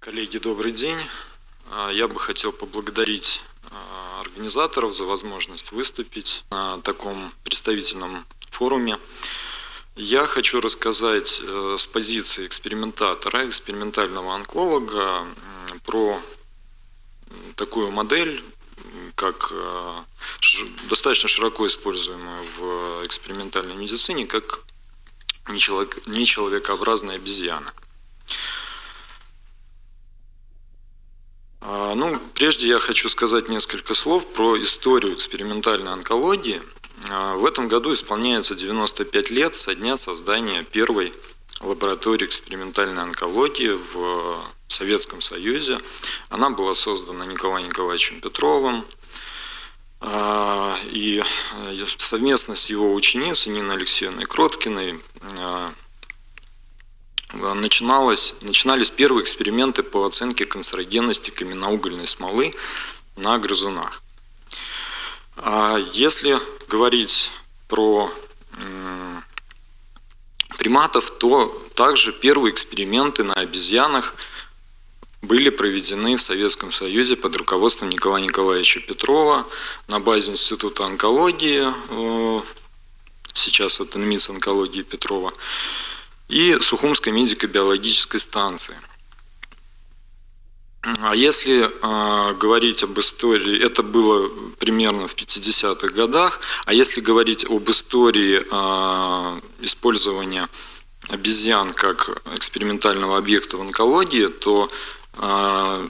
Коллеги, добрый день. А, я бы хотел поблагодарить а, организаторов за возможность выступить на таком представительном форуме. Я хочу рассказать э, с позиции экспериментатора, экспериментального онколога про такую модель, как э, достаточно широко используемую в экспериментальной медицине, как нечеловекообразная обезьяна. Ну, прежде я хочу сказать несколько слов про историю экспериментальной онкологии. А, в этом году исполняется 95 лет со дня создания первой лаборатории экспериментальной онкологии в Советском Союзе. Она была создана Николаем Николаевичем Петровым, а, и совместно с его ученицей Ниной Алексеевной Кроткиной начиналось, начинались первые эксперименты по оценке канцерогенности каменноугольной смолы на грызунах. А если говорить про приматов, то также первые эксперименты на обезьянах были проведены в Советском Союзе под руководством Николая Николаевича Петрова на базе Института онкологии, э, сейчас это НМИЦ онкологии Петрова и Сухумской медико-биологической станции. А если э, говорить об истории, это было примерно в 50-х годах, а если говорить об истории э, использования обезьян как экспериментального объекта в онкологии, то э,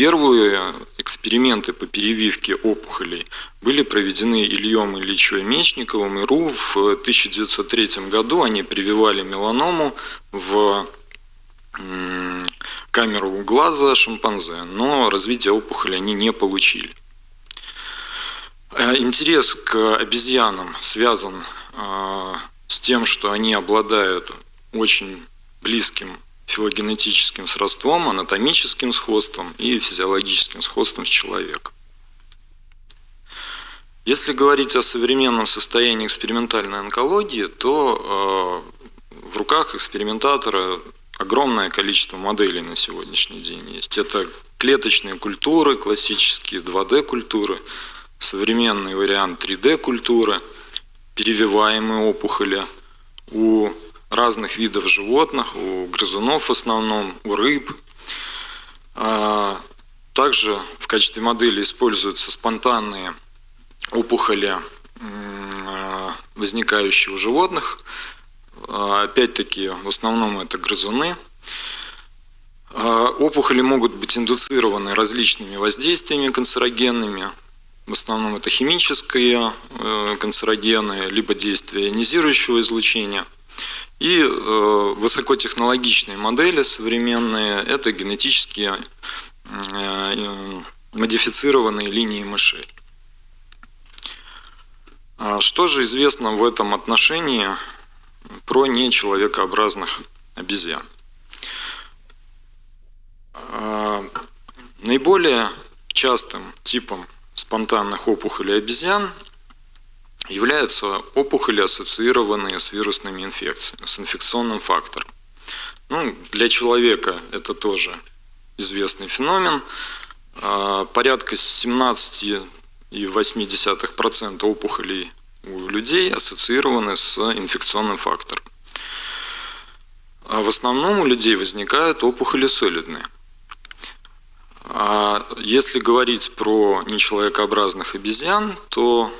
Первые эксперименты по перевивке опухолей были проведены Ильем Ильичем Мечниковым и РУ в 1903 году. Они прививали меланому в камеру глаза шимпанзе, но развитие опухоли они не получили. Э, интерес к обезьянам связан э, с тем, что они обладают очень близким филогенетическим сродством, анатомическим сходством и физиологическим сходством с человеком. Если говорить о современном состоянии экспериментальной онкологии, то э, в руках экспериментатора огромное количество моделей на сегодняшний день есть. Это клеточные культуры, классические 2D-культуры, современный вариант 3D-культуры, перевиваемые опухоли. У разных видов животных, у грызунов в основном, у рыб. А, также в качестве модели используются спонтанные опухоли, а, возникающие у животных. А, опять-таки, в основном это грызуны. Опухоли могут быть индуцированы различными воздействиями канцерогенными. В основном это химические э, канцерогены, либо действие ионизирующего излучения – и э, высокотехнологичные модели современные – это генетически э, модифицированные линии мышей. А что же известно в этом отношении про нечеловекообразных обезьян? А, наиболее частым типом спонтанных опухолей обезьян являются опухоли, ассоциированные с вирусными инфекциями, с инфекционным фактором. Ну, для человека это тоже известный феномен. А, порядка 17,8% опухолей у людей ассоциированы с инфекционным фактором. А в основном у людей возникают опухоли солидные. А если говорить про нечеловекообразных обезьян, то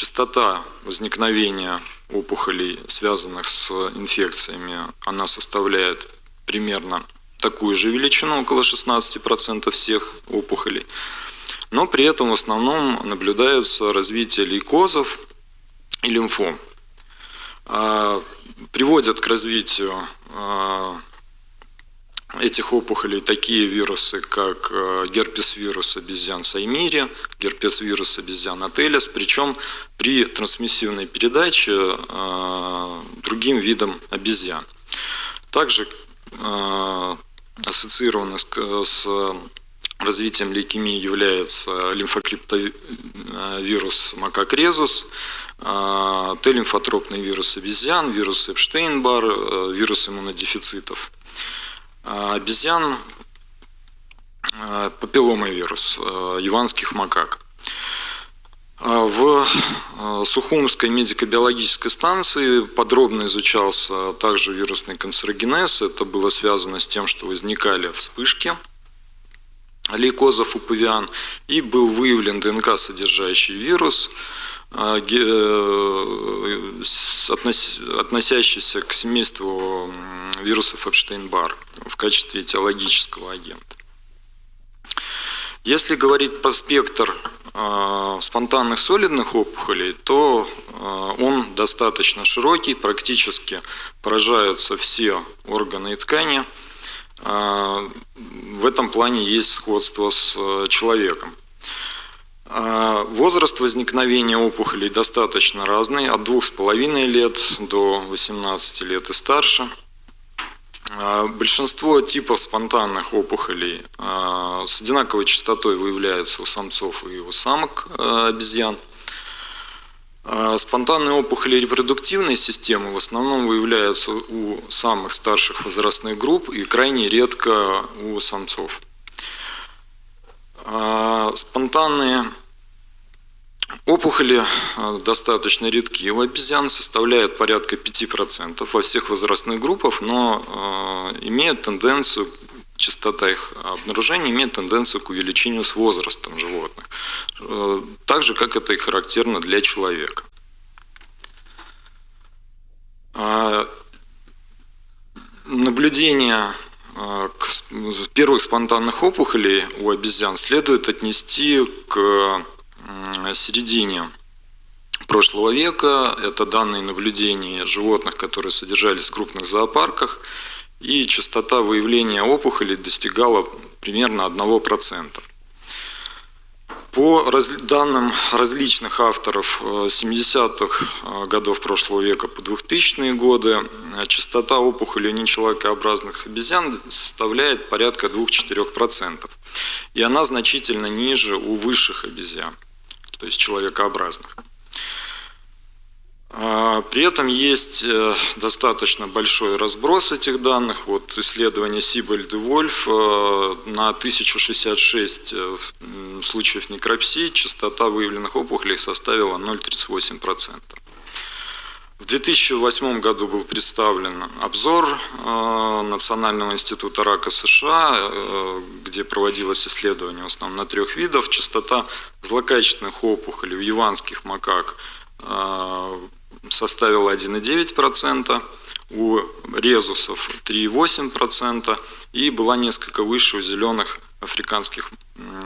частота возникновения опухолей, связанных с инфекциями, она составляет примерно такую же величину, около 16% всех опухолей. Но при этом в основном наблюдается развитие лейкозов и лимфом. А, приводят к развитию а, этих опухолей такие вирусы, как э, герпес-вирус обезьян Саймири, герпес-вирус обезьян Ателес, причем при трансмиссивной передаче э, другим видам обезьян. Также э, ассоциированы с развитием лейкемии является лимфокриптовирус макакрезус, Т-лимфотропный вирус обезьян, вирус Эпштейн-Бар, вирус иммунодефицитов. А обезьян папилломый вирус яванских макак. В Сухумской медико-биологической станции подробно изучался также вирусный канцерогенез. Это было связано с тем, что возникали вспышки лейкозов у павиан, и был выявлен ДНК, содержащий вирус, а, относящийся к семейству вирусов Эпштейн-Бар в качестве этиологического агента. Если говорить про спектр а, спонтанных солидных опухолей, то а, он достаточно широкий, практически поражаются все органы и ткани – а, в этом плане есть сходство с э, человеком. А, возраст возникновения опухолей достаточно разный, от 2,5 лет до 18 лет и старше. А, большинство типов спонтанных опухолей с одинаковой частотой выявляются у самцов и у самок обезьян – а, спонтанные опухоли репродуктивной системы в основном выявляются у самых старших возрастных групп и крайне редко у самцов. А, спонтанные опухоли а, достаточно редки у обезьян, составляют порядка 5% во всех возрастных группах, но имеют тенденцию частота их обнаружения имеет тенденцию к увеличению с возрастом животных, э, так же, как это и характерно для человека. Наблюдение первых спонтанных опухолей у обезьян следует отнести к середине прошлого века. Это данные наблюдений животных, которые содержались в крупных зоопарках – и частота выявления опухолей достигала примерно 1%. По данным различных авторов 70-х э, э, годов прошлого века по 2000-е годы, э, частота опухолей нечеловекообразных обезьян составляет порядка 2-4%. И она значительно ниже у высших обезьян, то есть человекообразных. А, при этом есть э, достаточно большой разброс этих данных. Вот исследование Сибальд и Вольф э, на 1066 э, случаев некропсии частота выявленных опухолей составила 0,38%. В 2008 году был представлен обзор Национального института рака США, где проводилось исследование в основном на трех видов. Частота злокачественных опухолей у яванских макак составила 1,9%, у резусов 3,8% и была несколько выше у зеленых африканских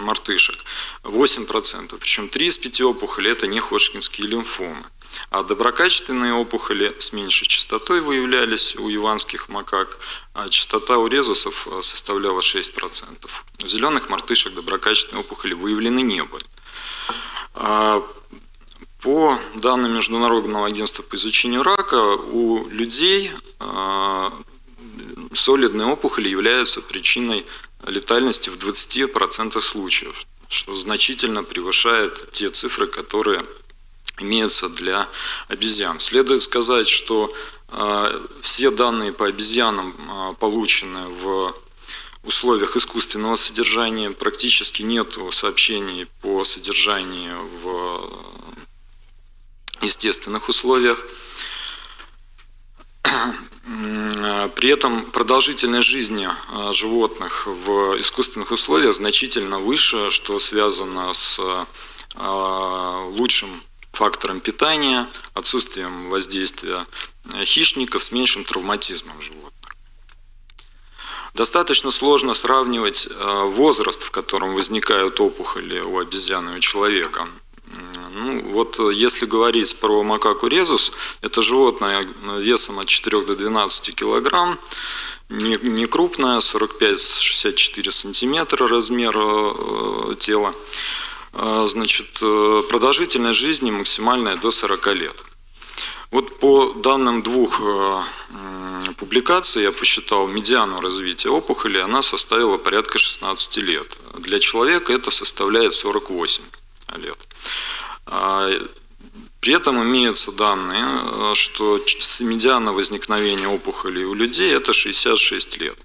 мартышек 8%. Причем 3 из 5 опухолей это не ходжкинские лимфомы. А доброкачественные опухоли с меньшей частотой выявлялись у яванских макак, а частота у резусов э, составляла 6%. У зеленых мартышек доброкачественные опухоли выявлены не были. А по данным Международного агентства по изучению рака, у людей а, солидные опухоли являются причиной летальности в 20% случаев, что значительно превышает те цифры, которые имеются для обезьян. Следует сказать, что а, все данные по обезьянам а, получены в условиях искусственного содержания. Практически нет сообщений по содержанию в естественных условиях. При этом продолжительность жизни а, животных в искусственных условиях значительно выше, что связано с лучшим фактором питания, отсутствием воздействия хищников, с меньшим травматизмом животных. Достаточно сложно сравнивать а, возраст, в котором возникают опухоли у обезьяны и у человека. Ну, вот э, если говорить про макаку резус, это животное весом от 4 до 12 килограмм, не, не крупное, 45-64 сантиметра размер э, тела. Э, значит, э, продолжительность жизни максимальная до 40 лет. Вот по данным двух э, публикаций я посчитал медиану развития опухоли, она составила порядка 16 лет. Для человека это составляет 48 лет. А, при этом имеются данные, что медиана возникновения опухолей у людей это 66 лет.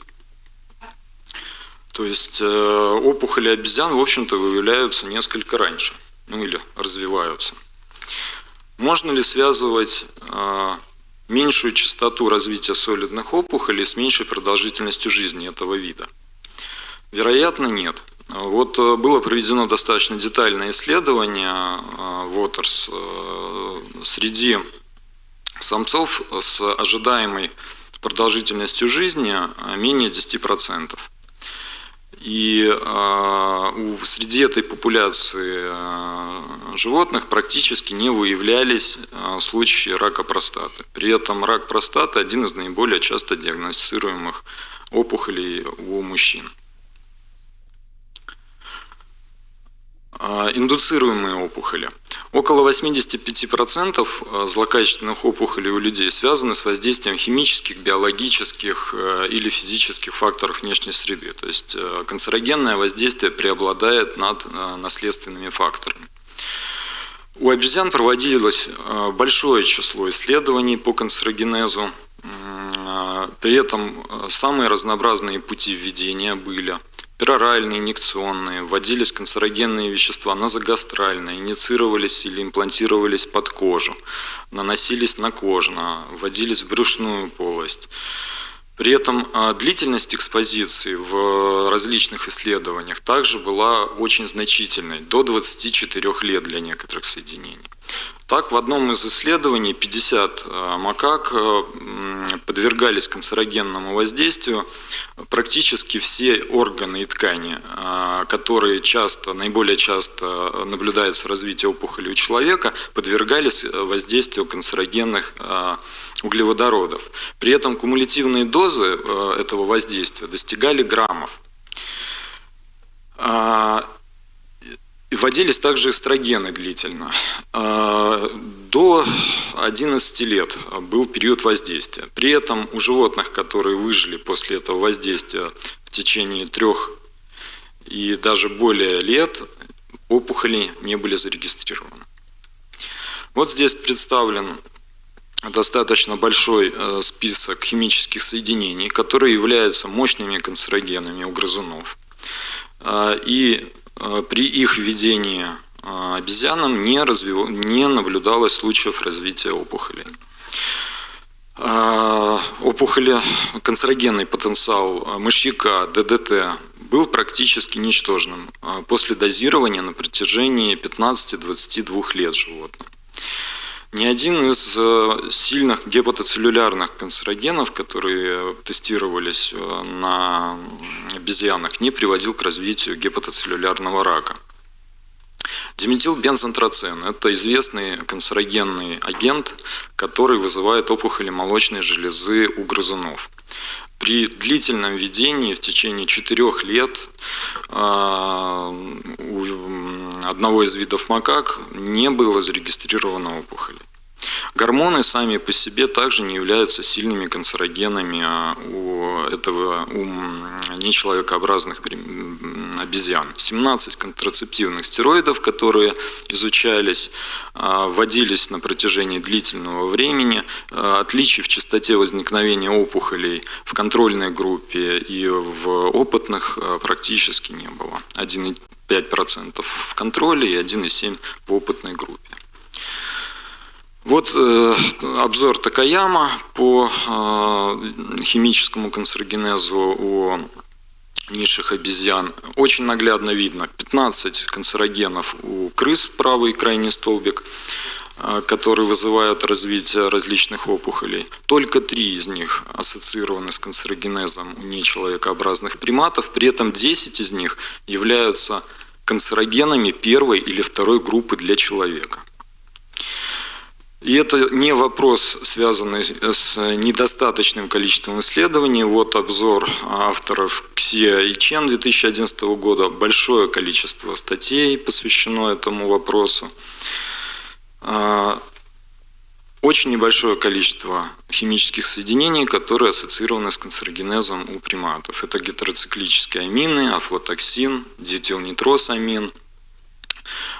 То есть э, опухоли обезьян, в общем-то, выявляются несколько раньше, ну или развиваются. Можно ли связывать э, меньшую частоту развития солидных опухолей с меньшей продолжительностью жизни этого вида? Вероятно, нет. Вот э, было проведено достаточно детальное исследование Waters среди самцов с ожидаемой продолжительностью жизни менее 10%. И э, среди этой популяции э, животных практически не выявлялись э, случаи рака простаты. При этом рак простаты один из наиболее часто диагностируемых опухолей у мужчин. Индуцируемые опухоли – Около 85% э, злокачественных опухолей у людей связаны с воздействием химических, биологических э, или физических факторов внешней среды. То есть э, канцерогенное воздействие преобладает над наследственными факторами. У обезьян проводилось большое число исследований по канцерогенезу. При этом самые разнообразные пути введения были – пероральные, инъекционные, вводились канцерогенные вещества назогастральные, инициировались или имплантировались под кожу, наносились на кожу, вводились в брюшную полость. При этом а, длительность экспозиции в различных исследованиях также была очень значительной, до 24 лет для некоторых соединений. Так, в одном из исследований 50 э, макак э, подвергались канцерогенному воздействию. Практически все органы и ткани, э, которые часто, наиболее часто наблюдается развитие опухоли у человека, подвергались воздействию канцерогенных углеводородов. При этом кумулятивные дозы этого воздействия достигали граммов. Вводились также эстрогены длительно. А, до 11 лет был период воздействия. При этом у животных, которые выжили после этого воздействия в течение трех и даже более лет, опухоли не были зарегистрированы. Вот здесь представлен достаточно большой э, список химических соединений, которые являются мощными канцерогенами у грызунов. А, и при их введении э, обезьянам не, развив... не наблюдалось случаев развития опухолей. Э, опухоли, канцерогенный потенциал мышьяка, ДДТ был практически ничтожным после дозирования на протяжении 15-22 лет животных. Ни один из э, сильных гепатоцеллюлярных канцерогенов, которые тестировались э, на обезьянах, не приводил к развитию гепатоцеллюлярного рака. Диметилбензантрацин – это известный канцерогенный агент, который вызывает опухоли молочной железы у грызунов. При длительном введении в течение 4 лет э, у одного из видов макак не было зарегистрировано опухолей. Гормоны сами по себе также не являются сильными канцерогенами а у этого у нечеловекообразных обезьян. 17 контрацептивных стероидов, которые изучались, а, вводились на протяжении длительного времени. А, отличий в частоте возникновения опухолей в контрольной группе и в опытных практически не было. 1,5% в контроле и 1,7% в опытной группе. Вот э, обзор Такаяма по э, химическому канцерогенезу у низших обезьян. Очень наглядно видно 15 канцерогенов у крыс, правый крайний столбик, э, которые вызывают развитие различных опухолей. Только три из них ассоциированы с канцерогенезом у нечеловекообразных приматов, при этом 10 из них являются канцерогенами первой или второй группы для человека. И это не вопрос, связанный с недостаточным количеством исследований. Вот обзор авторов Ксия и Чен 2011 года. Большое количество статей посвящено этому вопросу. А, очень небольшое количество химических соединений, которые ассоциированы с канцерогенезом у приматов. Это гетероциклические амины, афлотоксин, диэтилнитросамин,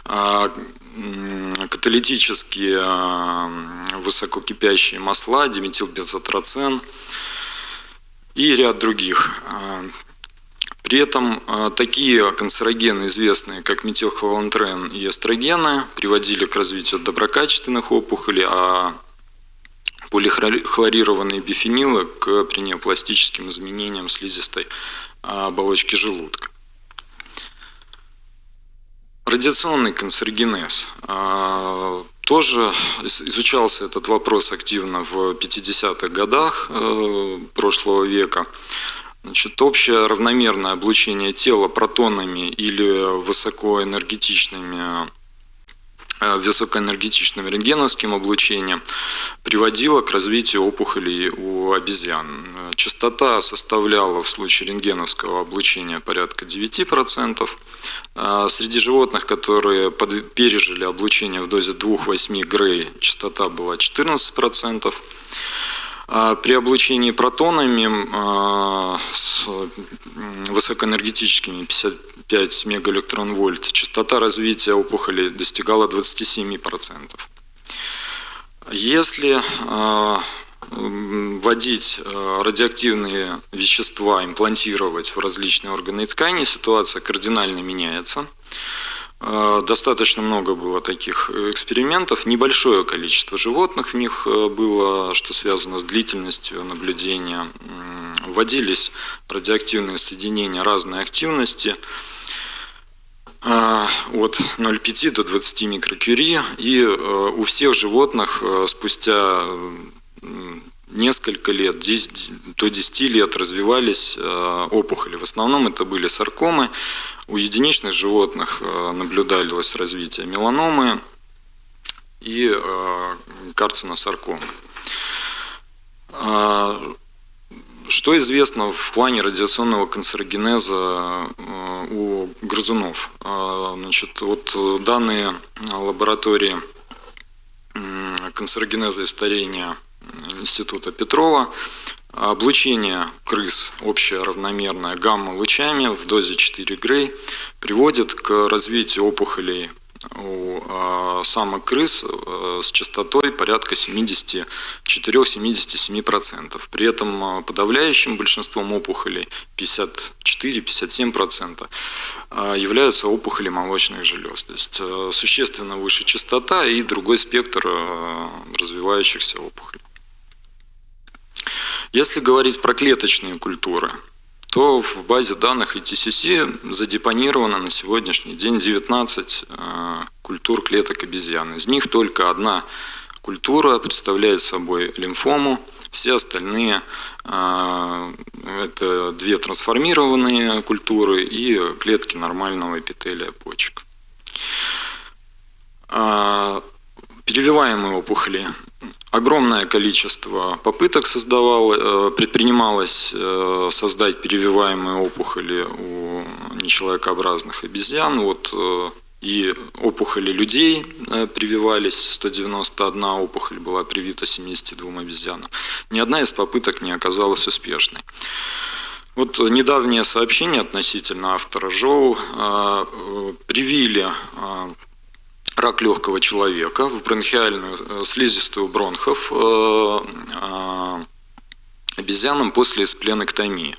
а, каталитические а, высококипящие масла, диметилбензотрацен и ряд других. А, При этом такие канцерогены, известные как метилхолантрен и эстрогены, приводили к развитию доброкачественных опухолей, а полихлорированные бифенилы к принеопластическим изменениям слизистой оболочки желудка. Радиационный канцерогенез. А, тоже изучался этот вопрос активно в 50-х годах э, прошлого века. Значит, общее равномерное облучение тела протонами или высокоэнергетичными высокоэнергетичным рентгеновским облучением приводило к развитию опухолей у обезьян. Частота составляла в случае рентгеновского облучения порядка 9%. Э, среди животных, которые пережили облучение в дозе 2,8 Грей, частота была 14%. А при облучении протонами с высокоэнергетическими 55 мегаэлектрон-вольт частота развития опухоли достигала 27%. Если а, вводить радиоактивные вещества, имплантировать в различные органы и ткани, ситуация кардинально меняется. Э, достаточно много было таких экспериментов, небольшое количество животных в них э, было, что связано с длительностью наблюдения. Вводились радиоактивные соединения разной активности. Э, от 0,5 до 20 микрокюри, и у всех животных спустя несколько лет, 10, до 10 лет развивались опухоли. В основном это были саркомы, у единичных животных э, наблюдалось развитие меланомы и э, карциносаркомы. Что известно в плане радиационного канцерогенеза э, у грызунов? Значит, вот данные лаборатории канцерогенеза и старения Института Петрова Облучение крыс общее равномерное гамма-лучами в дозе 4 Грей приводит к развитию опухолей у а, самок крыс а, с частотой порядка 74-77%. При этом а, подавляющим большинством опухолей 54-57% являются опухоли молочных желез. То есть существенно выше частота и другой спектр развивающихся опухолей. Если говорить про клеточные культуры, то в базе данных ETCC задепонировано на сегодняшний день 19 э, культур клеток обезьян. Из них только одна культура представляет собой лимфому, все остальные э, это две трансформированные культуры и клетки нормального эпителия почек. Э, перевиваемые опухоли Огромное количество попыток создавало, э, предпринималось э, создать перевиваемые опухоли у нечеловекообразных обезьян. Вот э, и опухоли людей прививались, 191 опухоль была привита 72 обезьянам. Ни одна из попыток не оказалась успешной. Вот недавнее сообщение относительно автора Жоу привили рак легкого человека в бронхиальную э, слизистую бронхов э, э, обезьянам после спленэктомии.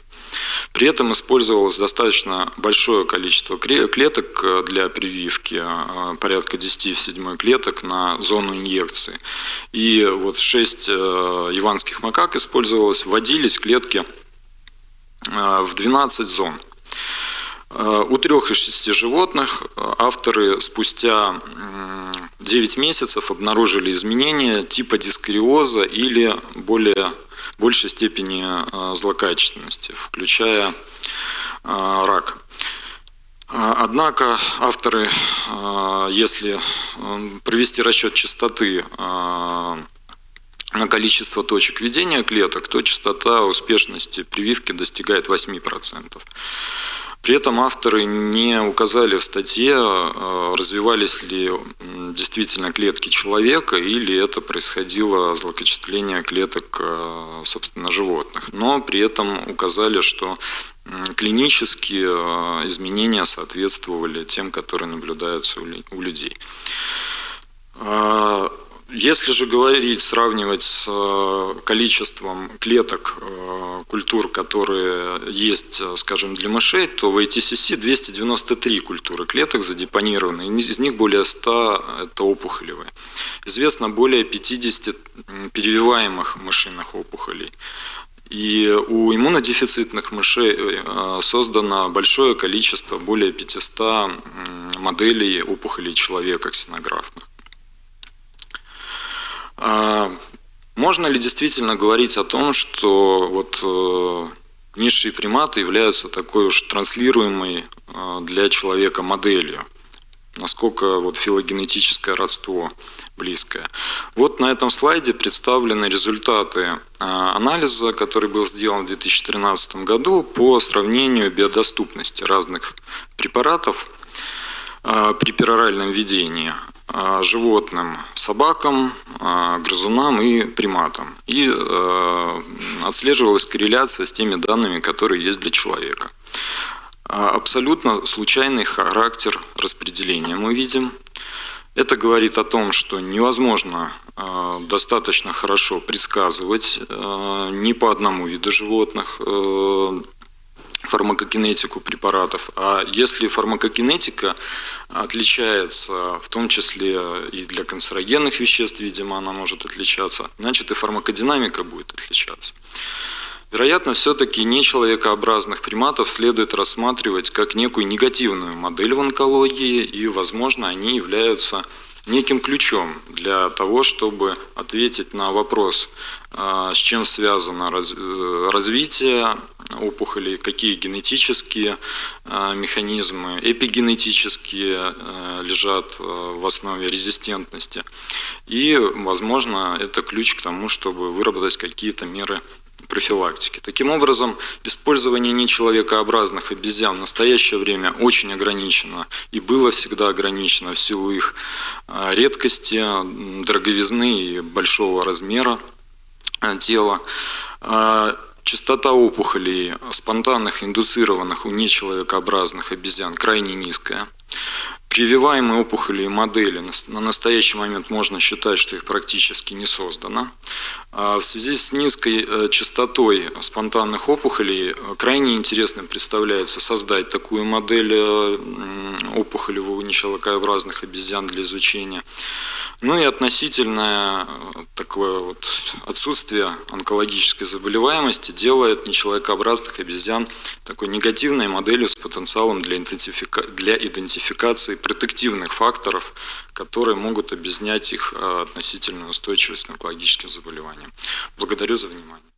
При этом использовалось достаточно большое количество клеток для прививки, порядка 10 в 7 клеток на зону инъекции. И вот 6 иванских макак использовалось, вводились клетки в 12 зон. Э, у трех из шести животных э, авторы спустя 9 месяцев обнаружили изменения типа дискариоза или более большей степени э, злокачественности, включая рак. Однако авторы, если провести расчет частоты на количество точек ведения клеток, то частота успешности прививки достигает 8%. При этом авторы не указали в статье, э, развивались ли действительно клетки человека или это происходило злокочисление клеток, э, собственно, животных. Но при этом указали, что клинические э, изменения соответствовали тем, которые наблюдаются у людей. Если же говорить, сравнивать с э, количеством клеток э, культур, которые есть, скажем, для мышей, то в ITCC 293 культуры клеток задепонированы, из них более 100 – это опухолевые. Известно более 50 перевиваемых мышиных опухолей. И у иммунодефицитных мышей э, создано большое количество, более 500 моделей опухолей человека ксенографных. А, можно ли действительно говорить о том, что вот э, низшие приматы являются такой уж транслируемой э, для человека моделью? Насколько вот филогенетическое родство близкое. Вот на этом слайде представлены результаты э, анализа, который был сделан в 2013 году по сравнению биодоступности разных препаратов при пероральном введении. А, животным, собакам, а, грызунам и приматам. И а, отслеживалась корреляция с теми данными, которые есть для человека. Абсолютно случайный характер распределения мы видим. Это говорит о том, что невозможно достаточно хорошо предсказывать ни по одному виду животных фармакокинетику препаратов. А если фармакокинетика отличается, в том числе и для канцерогенных веществ, видимо, она может отличаться, значит и фармакодинамика будет отличаться. Вероятно, все-таки нечеловекообразных приматов следует рассматривать как некую негативную модель в онкологии, и, возможно, они являются неким ключом для того, чтобы ответить на вопрос, а, с чем связано э, развитие опухолей, какие генетические а, механизмы, эпигенетические а, лежат в основе резистентности. И, возможно, это ключ к тому, чтобы выработать какие-то меры профилактики. Таким образом, использование нечеловекообразных обезьян в настоящее время очень ограничено и было всегда ограничено в силу их а, редкости, дороговизны и большого размера а, тела. Частота опухолей спонтанных, индуцированных у нечеловекообразных обезьян крайне низкая. Прививаемые опухоли и модели на настоящий момент можно считать, что их практически не создано. А в связи с низкой э, частотой спонтанных опухолей э, крайне интересным представляется создать такую модель э, опухолевого нечелокообразных обезьян для изучения. Ну и относительное такое вот отсутствие онкологической заболеваемости делает нечеловекообразных обезьян такой негативной моделью с потенциалом для, идентифика... для идентификации протективных факторов, которые могут объяснять их относительную устойчивость к онкологическим заболеваниям. Благодарю за внимание.